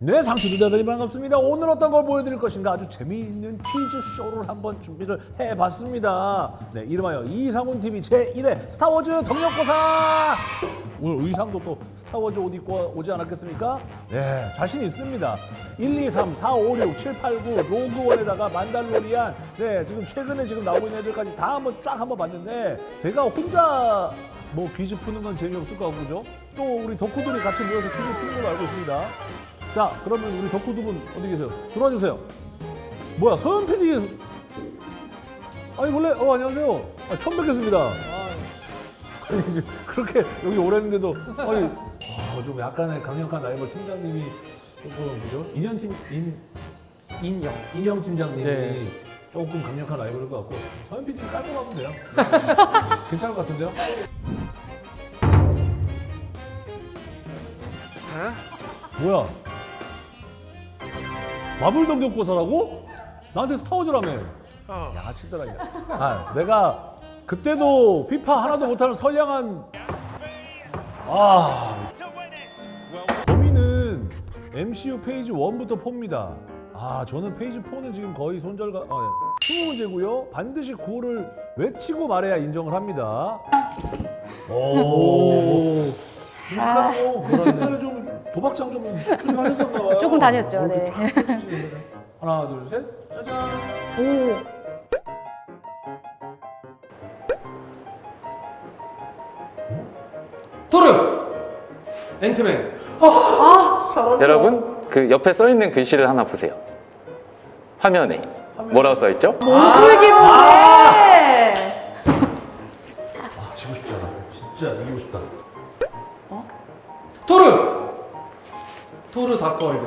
네, 상추들다들이 반갑습니다. 오늘 어떤 걸 보여드릴 것인가 아주 재미있는 퀴즈쇼를 한번 준비를 해봤습니다. 네, 이름하여 이상훈 TV 제1회 스타워즈 덕력고사! 오늘 의상도 또 스타워즈 옷 입고 오지 않았겠습니까? 네, 자신 있습니다. 1, 2, 3, 4, 5, 6, 7, 8, 9 로그원에다가 만달로리안 네, 지금 최근에 지금 나오고 있는 애들까지 다 한번 쫙 한번 봤는데 제가 혼자 뭐 퀴즈 푸는 건 재미없을 것 같고 그죠? 또 우리 덕후들이 같이 모여서 퀴즈 푸는 걸로 알고 있습니다. 자, 그러면 우리 덕후 두 분 어디 계세요? 들어와 주세요. 뭐야, 서현 PD. 아니 원래 어 안녕하세요. 아, 처음 뵙겠습니다. 아니 그렇게 여기 오랬는데도 아니 아, 좀 약간의 강력한 라이벌 팀장님이 조금 그죠? 인현 팀인 인영 인영 팀장님이 네. 조금 강력한 라이벌인 것 같고 서현 PD는 깔고 가면 돼요. 괜찮을 것 같은데요? 뭐야? 마블 덕력고사라고? 나한테 스타워즈라며. 야, 치더라, 야. 아, 내가 그때도 피파 하나도 못하는 선량한. 아. 범위는 MCU phase 1부터 4입니다. 아, 저는 phase 4는 지금 거의 손절각. 아, 예. 20문제고요. 반드시 구호를 외치고 말해야 인정을 합니다. 오. 아. 오, 그러네. 좀 도박장 좀 출입하셨었나 봐요. 조금 다녔죠, 네. 하나, 둘, 셋. 짜잔. 오. 토르! 앤트맨 아, 여러분 그 옆에 써 있는 글씨를 하나 보세요. 화면에 뭐라고 써 있죠? 몸풀기 문제. 아, 지고 싶지 않아. 진짜 이기고 싶다. 토르! 토르 다크월드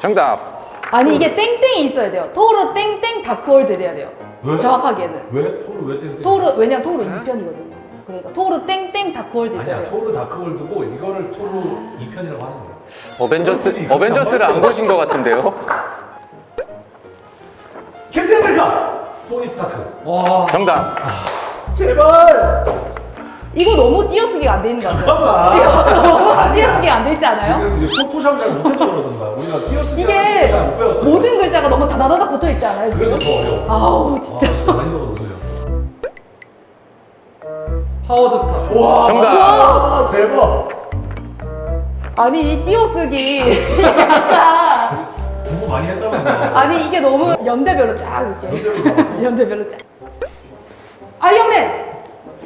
정답. 아니 이게 땡땡이 있어야 돼요. 토르 땡땡 다크월드 돼야 돼요. 왜? 정확하게는. 왜? 토르 왜 땡땡? 토르 왜냐면 토르 2편이거든요. 그러니까 토르 땡땡 다크월드 있어야 아니야, 돼요. 토르 다크월드고 이거를 토르 2편이라고 하는 거야. 어벤져스 어벤져스를 안 보신 것 같은데요? 캡틴 아메리카! 토니 스타크. 와 정답. 제발! 이거 너무 띄어쓰기가 안 돼 있는 거 같아요. 잠깐만. 너무 아니야. 띄어쓰기가 안돼 있지 않아요? 지금 이제 포토샵을 잘 못해서 거야. 우리가 띄어쓰기 이게. 모든 글자가 너무 다다다닥 붙어 있지 않아요? 그래서 지금? 더 어려워. 아우 진짜. 아, 난이도가 너무 어려워. 하워드 스타크 와, 정답. 와, 대박. 아니 이 띄어쓰기 약간 공부 많이 했다면서. 아니 이게 너무 연대별로 쫙 이렇게? 연대별로 쫙 아이언맨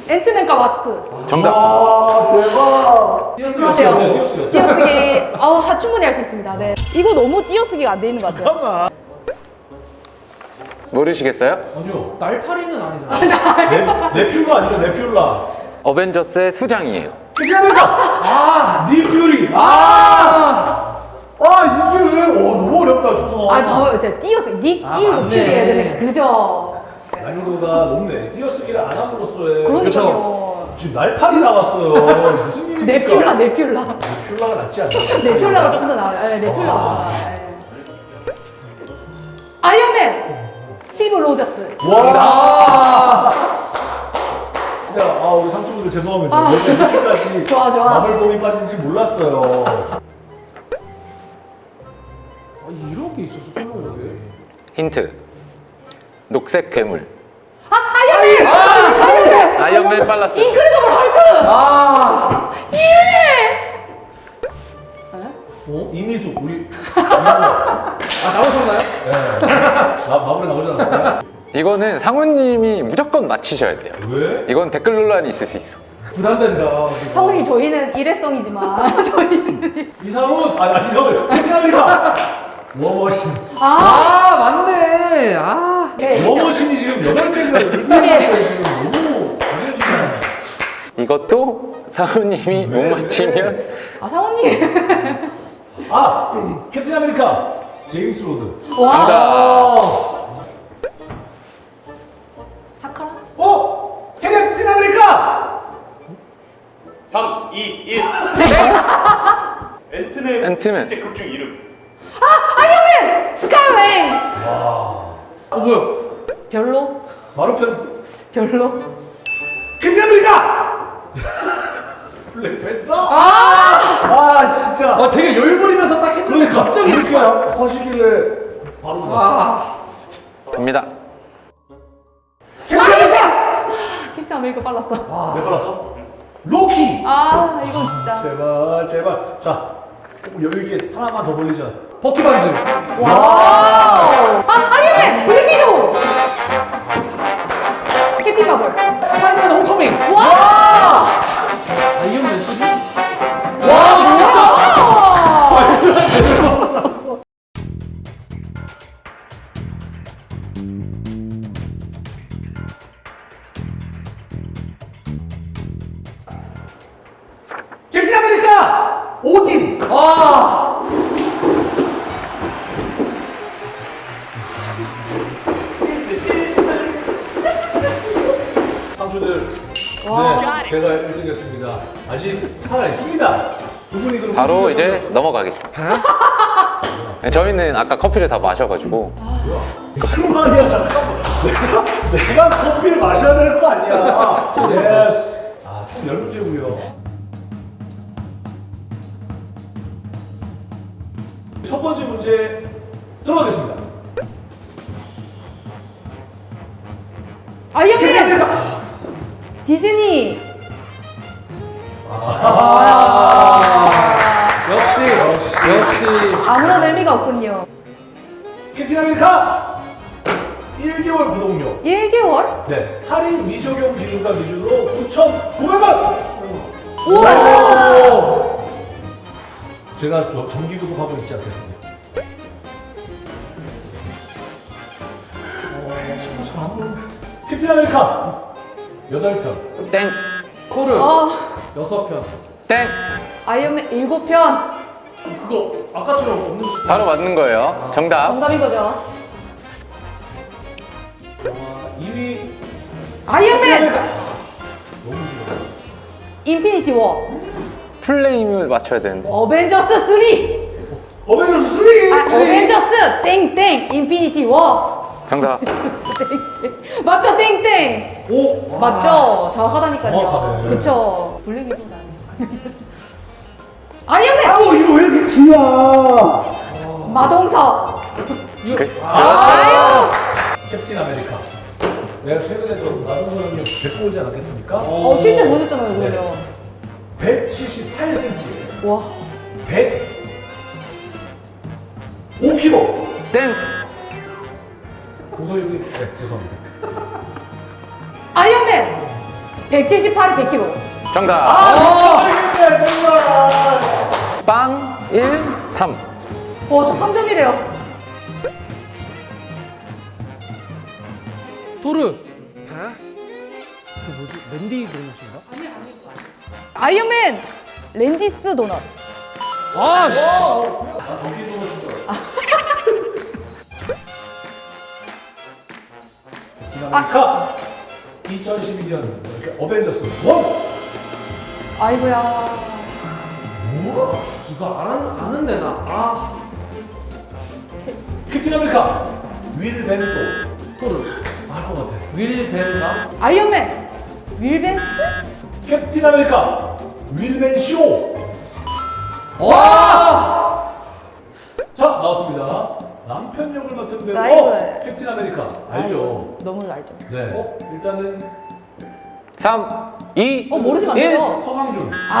앤트맨과 와스프 정답. 와, 대박. 그러세요 띄어쓰기. 띄어쓰기 어, 하- 충분히 할 수 있습니다 네 이거 너무 띄어쓰기가 안 돼 있는 것 같아요 잠깐만. 모르시겠어요? 아니요. 날파리는 아니잖아 네, 네퓰라 아니죠? 네퓰라. 어벤져스의 수장이에요. 아메리카! 아, 닉 퓨리. 아! 아, 이게 왜? 오, 너무 어렵다, 초성아. 아 봐봐요 띄어쓰기 닉 아, 띄우고. 퓨리 해야 되니까 그죠 난이도가 높네. 띄어쓰기를 안 함으로써의 그러니까요 지금 날파리 나왔어요. 무슨 일입니까? 네퓰라 네퓰라 네퓰라가 낫지 않나? 네퓰라가 조금 더 나아요 네, 네퓰라가 더 나아요 네. 아이언맨 스티브 로저스 와! 진짜 아 우리 삼촌들 죄송합니다. 아. 왜 이렇게까지 좋아, 좋아. 마블뽕이 빠진지 몰랐어요. 아, 이런 게 있었어 스무고개 힌트. 녹색 괴물. 아 아이언맨 아이언맨 아이언맨 빨랐어. 인크레더블 헐크 아 예 어? 이미수 우리 아 나오셨나요? 네. 나 마블에 나오지 않았어요? 이거는 상우님이 무조건 맞히셔야 돼요. 왜? 이건 댓글 논란이 있을 수 있어. 부담된다 성우님 저희는 일회성이지만 저희는 이상훈 아, 아 이상훈 아메리카 워머신 아 아 맞네 아 네, 진짜. 워머신이 지금 여덟 개인가 네. 일대일대 지금 너무 잘해주잖아요. 이것도 상우님이 못 맞히면 아 사원님 아 캡틴 아메리카 제임스 로드. 와. 사카라 어 캡틴 아메리카 3, 2, 1. 앤트맨 앤트맨. 실제 극중 이름. 어 뭐야 별로 마루편 별로 캡틴 아메리카 블랙팬서 아 아 진짜. 아 되게 열버리면서 딱 했는데 갑자기 이렇게 하시길래 바로. 아 갑니다. 캡틴 아메리카 빨랐어. 몇 발랐어? 로키. 아 이건 진짜. 제발 제발. 자 조금 여유 있게 하나만 더 벌리자. 버키반즈 와우. 아 아이언맨 블랙 위도우. 캡틴 마블. 저희는 아까 커피를 다 마셔가지고. 무슨 말이야 잠깐만. 내가 내가 커피를 마셔야 될거 아니야. Yes 자 총 10문제고요. 첫 번째 문제 들어가겠습니다. 아이언맨. 디즈니. 역시 역시 아무런 의미가 없군요. 캡틴 아메리카 1개월 구독료 1개월? 네 할인 미적용 기준과 기준으로 9,900원 오! 제가 저 정기 구독하고 있지 않겠습니까? 어, 캡틴 아메리카 8편 땡! 토르 어, 여섯 편 땡! 아이언맨 7편. 그거 아까처럼 없는 거 바로 맞는 거예요. 정답. 정답인 거죠. 2위 아이언맨 인피니티 워. full name을 맞춰야 되는데. 어벤져스 3. 어벤져스 3! 아, 어벤져스 땡땡 인피니티 워. 정답. 맞죠 땡땡. 오 맞죠? 정확하다니까요. 정확하네. 그쵸. 블랙 위도우 아이언맨 아우 이거 왜 이렇게 길어 마동석. 그- 아유. 캡틴 아메리카 내가 최근에 또 마동석 형님 뵙고 오지 않았겠습니까? 어 실제 보셨잖아요 그러면. 178cm 와. 105kg 땡! 형님 네 죄송합니다 아이언맨 178에 100kg. 정답. 아빵 1, 3. 와, 저 3점이래요. 토르. 아이언맨 랜디스 도넛. 아씨! 아메리카 2012년 어벤져스 1 아이고야. 이거 아는, 아는데 나 아 캡틴 아메리카 윌 벤또 토르 알것 같아 윌 벤가 아이언맨 윌 벤스? 캡틴 아메리카 윌 벤 쇼 와 자 나왔습니다. 남편 역을 맡은 배우. 어, 캡틴 아메리카 알죠? 너무 알죠. 네. 어, 일단은 3, 2, 어, 모르시면 안 1. 돼요. 서강준. 아,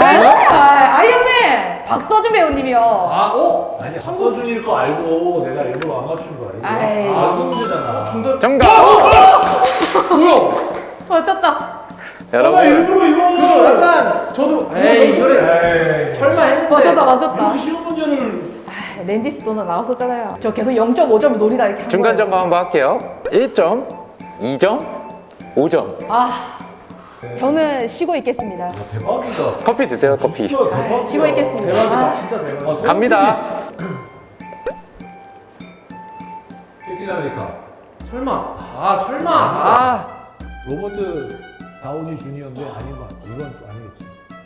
아, 아이언맨 박서준 배우님이요. 아, 오! 아니 박서준일 거 알고 내가 일부러 안 맞춘 거. 아이. 아, 문제잖아. 정답 정답! 뭐야 맞췄다. 나 여러분, 일부러 이거. 그래서 약간 저도 에이 이거를 에이. 설마 했는데 맞췄다, 맞췄다. 이렇게 쉬운 문제를. 아, 랜디스 도넛 나왔었잖아요. 저 계속 0.5점 노리다 이렇게 한 중간 거예요. 점검 한번 할게요. 1점, 2점, 5점. 아, 저는 쉬고 있겠습니다. 대박이다. 커피 드세요, 커피. 진짜 대박이다. 아, 쉬고 있겠습니다. 대박이다 아, 진짜 대박 아, 갑니다. 캡틴 아메리카. 설마 아 설마 아 로버트 다우니 주니어인데 아닌 거 같아. 이건 또 아니겠지.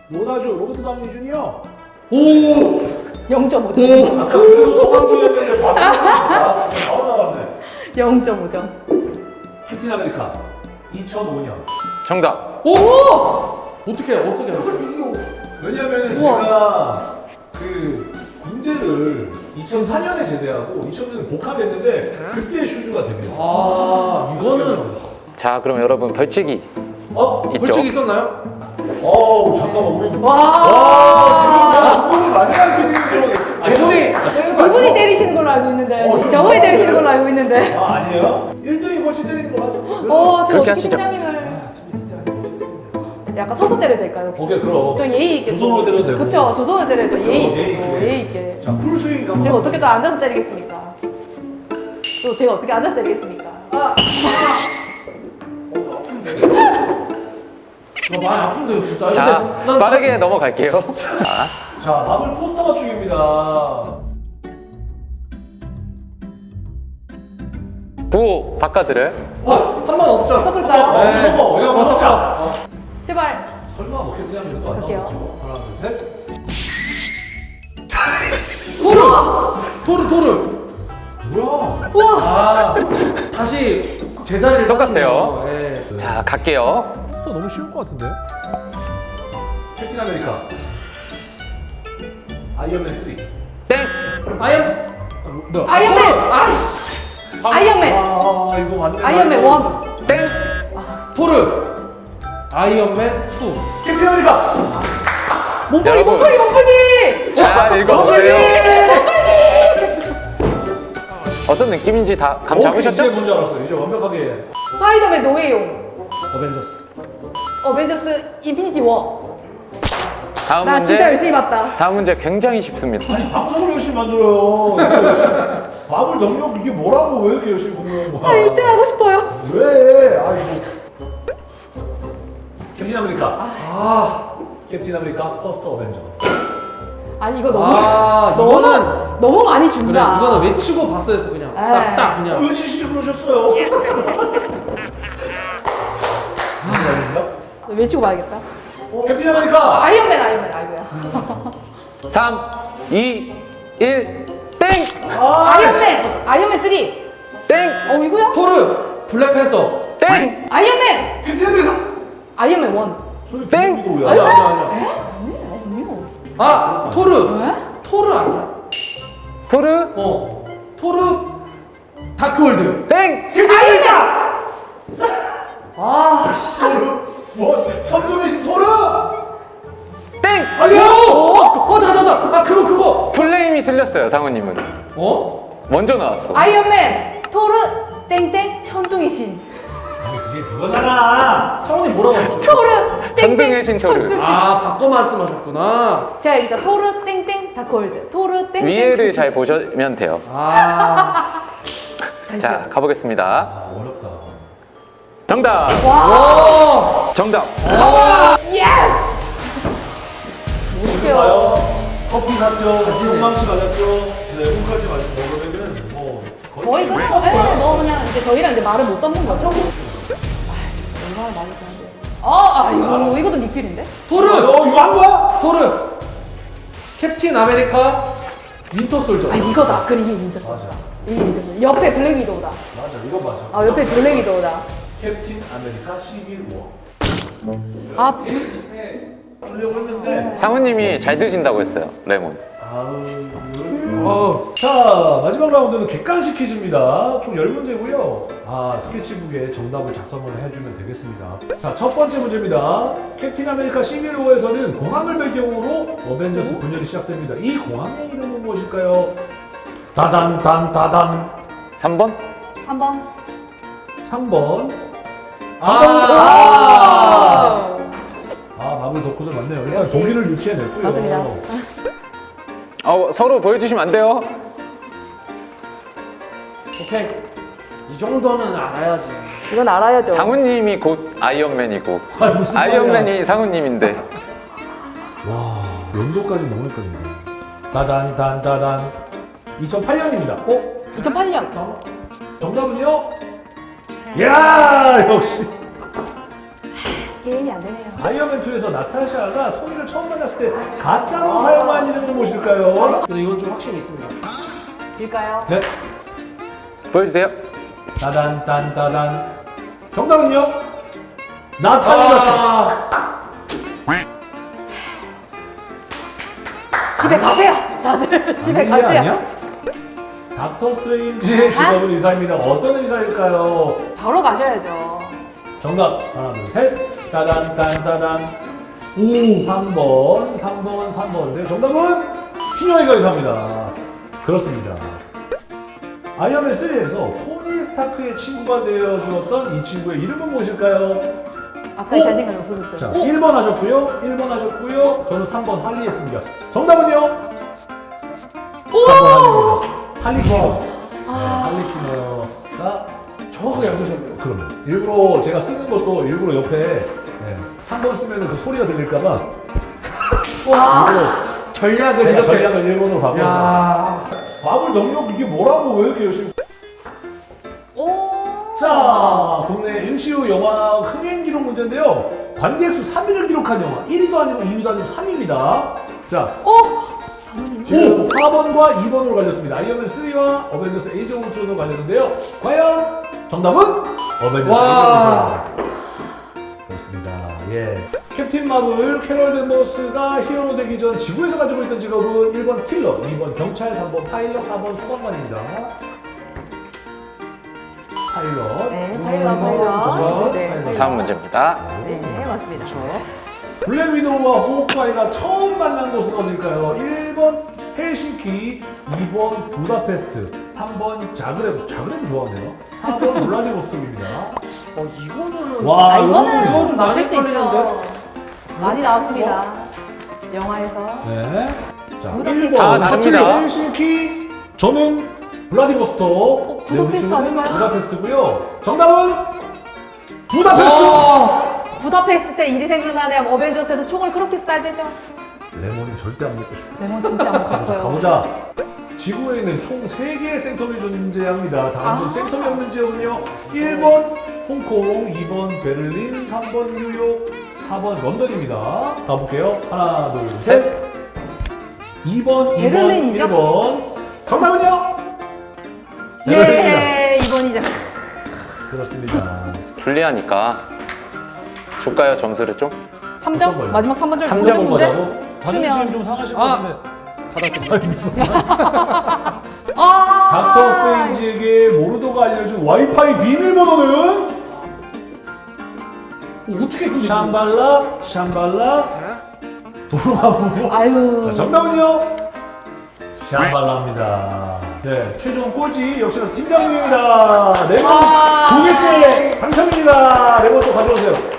로다주 로버트 다우니 주니어. 오! 0.5점. 아까 바로 나왔네. 바로 나왔네. 0.5점. 캡틴 아메리카 2005년. 정답. 오! 어떻게 어떻게 알았어요? 왜냐면 우와. 제가 그 군대를 2004년에 제대하고 2000년에 복합했는데 그때 슈즈가 데뷔했어요. 아 이거는 자, 그럼 여러분 벌칙이 어? 있죠? 벌칙 있었나요? 어우 잠깐만 우리 와. 공부를 많이 하고 있는 저분이 이분이 때리시는 걸로 알고 있는데 어, 좀- 저분이 때리시는 걸로 알고 있는데. 아 아니에요? 1등이 벌칙 때리는 거 하죠. 어, 제가 어떻게. 팀장님을 약간 서서 때려도 될까요? 혹시? 오케이 그럼. 또 예의 있게. 두 손으로 때려도 되고. 그쵸, 두 손으로 때려야죠. 예의 어, 있게. 예의 있게. 어, 예의 있게. 자 풀스윙 한번. 제가 어떻게 또 앉아서 때리겠습니까? 또 제가 어떻게 앉아서 때리겠습니까? 나 많이 아픈데요 진짜. 자, 근데 난 빠르게 넘어갈게요. 자, 자 마블 포스터 맞추기입니다. 구호 바꿔드려요. 어, 한번 없죠. 섞을까요? 어, 네. 섞어. 어, 섞자. 제발. 설마 뭐 이렇게 생각하면 거 갈게요. 하나 둘 셋. 토르 토르 토르. 뭐야? 우와. 아 다시 제자리를 똑같아요. 예. 자, 갈게요. 포스터 너무 쉬울 것 같은데? 캡틴 아메리카. 아이언맨 3. 땡! 아이언 아, 뭐야? 아이언맨! 아이씨. 아이언맨. 아 이거 맞네. 아이언맨 one. 땡! 토르. 아이언맨 2. 캡틴 아메리카. 몸풀기, 여러분. 몸풀기, 몸풀기. 잘 읽어보세요. 어떤 느낌인지 다 감 이제 잡으셨죠? 뭔지 알았어. 이제 완벽하게. 스파이더맨 노 웨이 홈. 어벤져스. 어벤져스 인피니티 워. 다음 나 문제. 진짜 열심히 봤다. 다음 문제 굉장히 쉽습니다. 아니 방송을 열심히 만들어요. 마블 능력 이게 뭐라고 왜 이렇게 열심히 공부하는 아, 거야? 1등 하고 싶어요. 왜? 아이고. 캡틴 아메리카. 아. 캡틴 아메리카 퍼스트 어벤져. 아니 이거 너무 아, 너무 이거는- 너무 많이 그래 준다. 이거는 외치고 봤어야 했어 그냥. 에이. 딱딱 어, 그냥. 왜 지시지 그러셨어요? 아닌가? 외치고 봐야겠다. 캡틴 아메리카. 아이언맨 아이언맨 아이고야. 3, 2, 1, 땡! 아, 아이언맨 아이언맨 3. 땡! 어 이거야? 토르. 블랙팬서. 땡! 아이언맨 캡틴 아메리카. 아이언맨 1. 저기 땡! 아니야 안 아니야 아니야. 아니에요 아니요. 아 토르. 왜? 토르 아니야? 토르? 어. 토르. 다크월드. 땡! 아이언맨 아 씨. 토르. 뭐? 천둥의 토르. 땡! 아니야. 어, 어, 잠깐, 잠깐. 아, 그거, 그거. full name이 틀렸어요, 상우님은. 어? 먼저 나왔어. 아이언맨 토르 땡땡 천둥의 신. 그게 그거잖아. 성훈이 뭐라고 했어? 토르 땡땡 신 토르. 아, 바꿔 말씀하셨구나. 자 여기다 토르 땡땡 다크월드 토르 땡땡 위에를 잘. 보시면 돼요. 아. 자, 가보겠습니다. 아 어렵다. 정답! 와. 정답! Yes. 못해요. 봐요. 커피 샀죠. 건강식 맞았죠. 네, 꿈까지 맞 먹으면은 뭐 거의 뭐, 에, 뭐 그냥 이제 저희랑 이제 말을 못 섞는 거죠. 아, 얼마나 많이 드는데. 아, 아이고 이것도 니필인데? 토르. 어 이거 한 거야? 토르. 캡틴 아메리카. 윈터 솔저. 아 이거다. 그래 이게 윈터 솔저다. 이게 윈터 솔저. 옆에 블랙 위도우다. 맞아 이거 맞아. 아 옆에 블랙 위도우다. 캡틴 아메리카 11워. 아 하려고 했는데 상우님이 잘 드신다고 했어요, 레몬. 아우. 어. 자 마지막 라운드는 객관식 퀴즈입니다. 총 10문제고요. 아 스케치북에 정답을 작성을 해주면 되겠습니다. 자 첫 번째 문제입니다. 캡틴 아메리카 시빌 워에서는 공항을 배경으로 어벤져스 분열이 시작됩니다. 이 공항의 이름은 무엇일까요? 다단 단 다단 3번? 3번. 3번 아. 아. 아 마블 덕후들 많네요. 일단. 독일을 유치해냈고요. 맞습니다. 어, 서로 보여주시면 안 돼요. 오케이. 이 정도는 알아야지. 이건 알아야죠. 상우님이 곧 아이언맨이고, 아. 아이언맨이 상우님인데. 와 연도까지 넘어했거든요. 다단 단 다단 2008년입니다. 어? 2008년. 정답은요? 야 역시 게임이 안 되네요. 아이언맨 2에서 나타샤가 토니를 처음 만났을 때 가짜로 사용한 이름은 무엇일까요? 근데 이건 좀 확신이 있습니다. 일까요? 네. 보여주세요. 다단 단 다단 정답은요? 나타샤. 아. 집에 가세요. 다들 집에 이게 가세요. 아니야? 닥터 스트레인지의 직업은 의사입니다. 어떤 의사일까요? 바로 가셔야죠. 정답 하나 둘 셋. 따단 딴따단. 오 3번 3번 3번. 네 정답은 신영이가 의사입니다. 그렇습니다. 아이언맨 3에서 토니 스타크의 친구가 되어 주었던 이 친구의 이름은 무엇일까요? 아까 오! 자신감이 없어졌어요. 자, 오! 1번 하셨고요. 1번 하셨고요. 저는 3번 할리 했습니다. 정답은요? 3번 할리입니다. 할리키너. 아. 네, 할리키너가 정확하게 알고 계셨네요. 그러면 일부러 제가 쓰는 것도 일부러 옆에 네, 3번 쓰면 그 소리가 들릴까봐 와. 전략을 제가 이렇게. 전략을 1번으로 바꿔서 야. 마블 능력 이게 뭐라고 왜 이렇게 열심히 오. 자, 국내 MCU 영화 흥행 기록 문제인데요. 관객 수 3위를 기록한 영화 1위도 아니고 2위도 아니고 3위입니다. 자, 오. 지금 4번과 2번으로 갈렸습니다. 아이언맨 3와 어벤져스 에이지 오브 울트론으로 갈렸는데요. 과연 정답은 어벤져스 와. 그렇습니다. 예. 캡틴 마블 캐럴 댄버스가 히어로 되기 전 지구에서 가지고 있던 직업은 1번 킬러, 2번 경찰, 3번 파일럿, 4번 소방관입니다. 파일럿. 네, 파일럿, 파일럿. 네, 파일럿. 다음 문제입니다. 네, 맞습니다. 블랙 위도우와 호크아이가 처음 만난 곳은 어딜까요? 1번 헬싱키, 2번 부다페스트, 3번 자그레브. 자그레브 좋아하네요. 4번 블라디보스톡입니다. 어 이거는. 와, 아, 이거 이거는 좀 맞출 수 있죠. 많이 나왔습니다. 영화에서. 네. 자, 부다페스트. 1번 아, 다릅니다. 헬싱키, 저는 블라디보스톡. 어, 부다페스트 네, 아닌가요? 부다페스트고요. 정답은 부다페스트. 아. 부다페스트 때 일이 생각나네요. 어벤져스에서 총을 그렇게 쏴야 되죠. 레몬은 절대 안 먹고 싶어. 레몬 진짜 먹고 자, 싶어요. 가보자. 지구에는 총 3개의 sanctum이 존재합니다. 다음 중 아. sanctum이 없는 지역은요. 1번 홍콩, 2번 베를린, 3번 뉴욕, 4번 런던입니다. 가볼게요. 하나, 둘, 셋. 2번, 2번, 베를린이죠? 1번. 정답은요? 베를린입니다. 예, 이번이죠. 그렇습니다. 불리하니까 줄까요 점수를 좀? 3점? 거예요? 마지막 3번 점삼 무조건 점 문제? 뭐라고? 자존심 추면. 좀 상하실 것 아. 같은데. 아. 닥터 스트레인지에게 모르도가 알려준 와이파이 비밀번호는 어, 어떻게 근데 샴발라, 샴발라, 도르마무. 아유. 자, 정답은요? 샴발라입니다. 네, 최종 꼴찌 역시나 팀장님입니다. 레몬 아. 두 개째 당첨입니다. 레몬 또 가져오세요.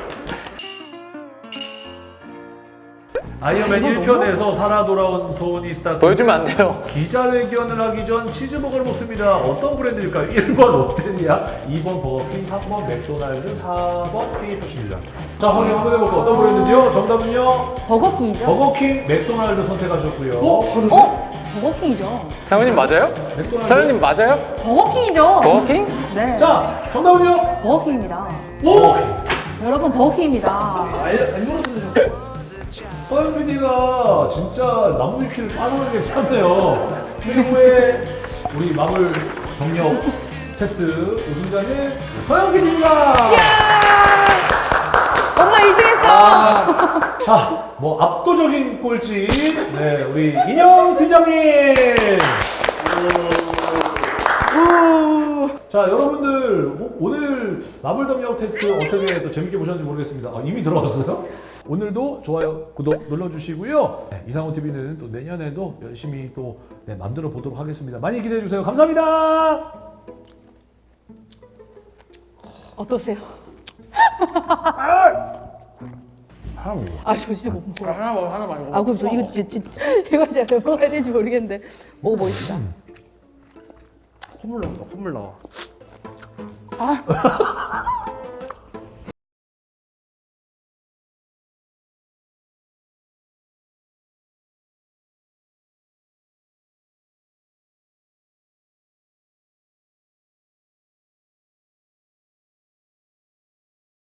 아이언맨 아, 이거 1편에서 살아 돌아온 토니 스타크. 보여주면 안 돼요. 기자회견을 하기 전 치즈버거를 먹습니다. 어떤 브랜드일까요? 1번 롯데리아, 2번 버거킹, 3번 맥도날드, 4번 KFC입니다. 자, 확인 한번 해볼까요? 어떤 브랜드죠? 정답은요? 버거킹이죠? 버거킹, 맥도날드 선택하셨고요. 어? 다르네? 어? 버거킹이죠. 사모님 맞아요? 맥도날드. 사장님 맞아요? 버거킹이죠. 버거킹? 네. 자, 정답은요? 버거킹입니다. 오! 여러분 버거킹입니다. 알 알려주세요. 서현 PD가 진짜 나무 위키를 빠져나게 쳤네요. 최고의 우리 마블 경력 테스트 우승자는 서현 PD입니다. 엄마 1등 했어. 자, 뭐 압도적인 꼴찌, 네, 우리 인형 팀장님. 자, 여러분들 오- 오늘 마블 덤력 테스트 어떻게 또 재밌게 보셨는지 모르겠습니다. 아, 이미 들어갔어요? 오늘도 좋아요, 구독 눌러주시고요. 네, 이상호 TV는 또 내년에도 열심히 또 네, 만들어 보도록 하겠습니다. 많이 기대해 주세요. 감사합니다. 어떠세요? 아, 저 진짜 못 먹어요. 하나 먹어 하나 말고. 아, 그럼 저 이거 진짜, 진짜 이거 진짜 왜 먹어야 될지 모르겠는데 먹어보겠습니다. 콧물 나온다 콧물 나와. 아,